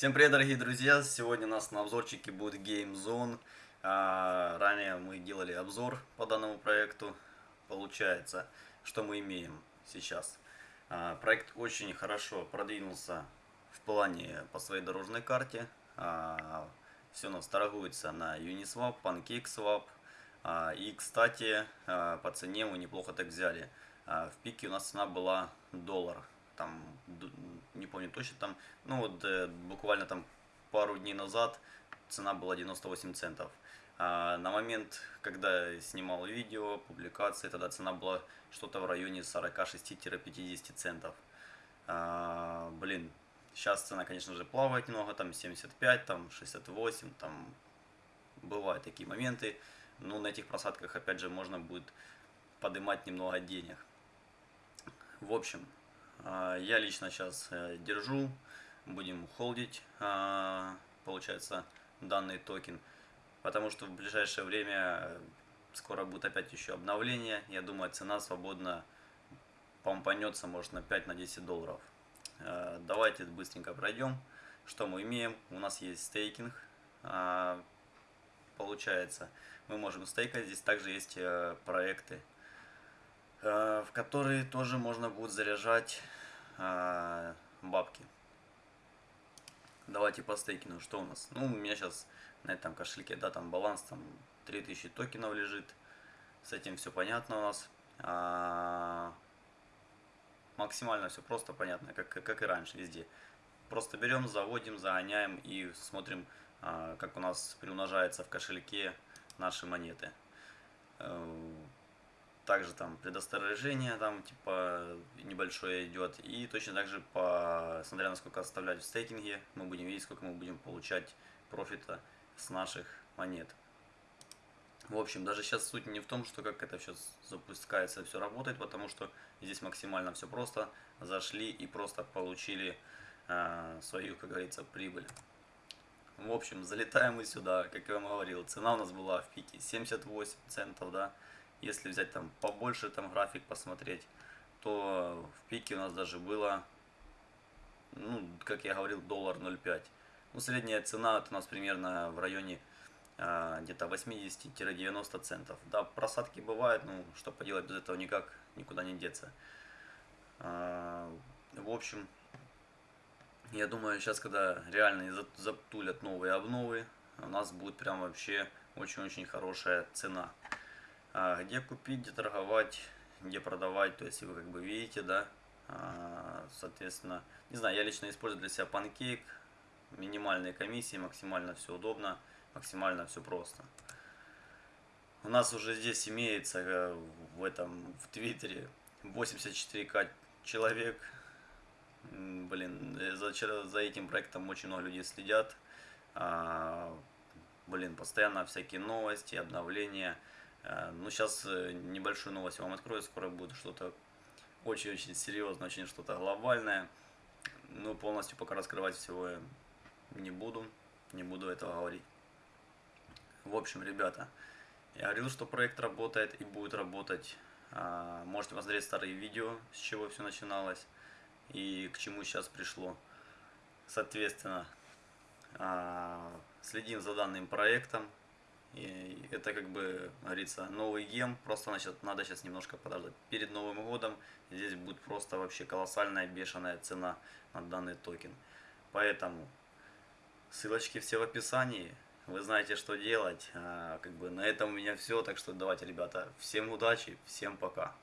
Всем привет, дорогие друзья! Сегодня у нас на обзорчике будет Game Zone. А, ранее мы делали обзор по данному проекту. Получается, что мы имеем сейчас. А, проект очень хорошо продвинулся в плане по своей дорожной карте. А, все у нас торгуется на Uniswap, PancakeSwap. А, и, кстати, а, по цене мы неплохо так взяли. А, в пике у нас цена была доллар там, не помню точно, там, ну вот э, буквально там пару дней назад цена была 98 центов. А на момент, когда снимал видео, публикации, тогда цена была что-то в районе 46-50 центов. А, блин, сейчас цена, конечно же, плавает немного, там 75, там 68, там бывают такие моменты. Но на этих просадках, опять же, можно будет поднимать немного денег. В общем, я лично сейчас э, держу, будем холдить, а, получается, данный токен, потому что в ближайшее время скоро будет опять еще обновление. Я думаю, цена свободно помпанется, может, на 5-10 на долларов. А, давайте быстренько пройдем. Что мы имеем? У нас есть стейкинг. Получается, мы можем стейкать. Здесь также есть э, проекты Э, в которые тоже можно будет заряжать э, бабки. Давайте по стейкину, что у нас? Ну, у меня сейчас на этом кошельке, да, там баланс, там 3000 токенов лежит. С этим все понятно у нас. А, максимально все просто понятно, как, как и раньше везде. Просто берем, заводим, загоняем и смотрим, а, как у нас приумножается в кошельке наши монеты. Также там предосторожение там типа небольшое идет. И точно так же, по, смотря на сколько оставлять в стейкинге, мы будем видеть, сколько мы будем получать профита с наших монет. В общем, даже сейчас суть не в том, что как это все запускается, все работает, потому что здесь максимально все просто. Зашли и просто получили э, свою, как говорится, прибыль. В общем, залетаем мы сюда, как я вам говорил, цена у нас была в пике 78 центов, да, если взять там побольше там график посмотреть, то в пике у нас даже было, ну, как я говорил, доллар 0,5. Ну, средняя цена это у нас примерно в районе а, где-то 80-90 центов. Да, просадки бывают, ну, что поделать, без этого никак никуда не деться. А, в общем, я думаю, сейчас, когда реально затулят новые обновы, у нас будет прям вообще очень-очень хорошая цена. А, где купить, где торговать, где продавать, то есть вы как бы видите, да, а, соответственно, не знаю, я лично использую для себя панкейк, минимальные комиссии, максимально все удобно, максимально все просто. У нас уже здесь имеется э, в этом, в Твиттере 84к человек, блин, э, за, за этим проектом очень много людей следят, а, блин, постоянно всякие новости, обновления, ну, сейчас э, небольшую новость вам открою. Скоро будет что-то очень-очень серьезное, очень что-то глобальное. Ну, полностью пока раскрывать всего не буду. Не буду этого говорить. В общем, ребята, я говорил, что проект работает и будет работать. А, можете посмотреть старые видео, с чего все начиналось и к чему сейчас пришло. Соответственно, а, следим за данным проектом. И это как бы, говорится, новый гем, просто значит, надо сейчас немножко подождать. Перед Новым годом здесь будет просто вообще колоссальная бешеная цена на данный токен. Поэтому ссылочки все в описании. Вы знаете, что делать. А, как бы на этом у меня все. Так что давайте, ребята, всем удачи, всем пока.